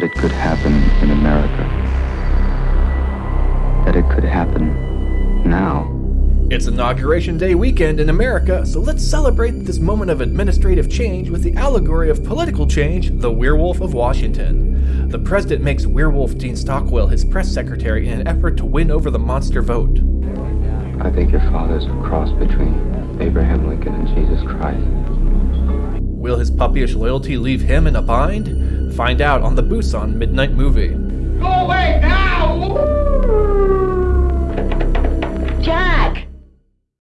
that it could happen in America. That it could happen now. It's Inauguration Day weekend in America, so let's celebrate this moment of administrative change with the allegory of political change, the Werewolf of Washington. The president makes Werewolf Dean Stockwell his press secretary in an effort to win over the monster vote. I think your father's a cross between Abraham Lincoln and Jesus Christ. Will his puppyish loyalty leave him in a bind? Find out on the Busan Midnight Movie.